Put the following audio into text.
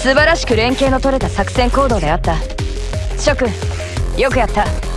素晴らしく連携の取れた作戦行動であった。諸君よくやった。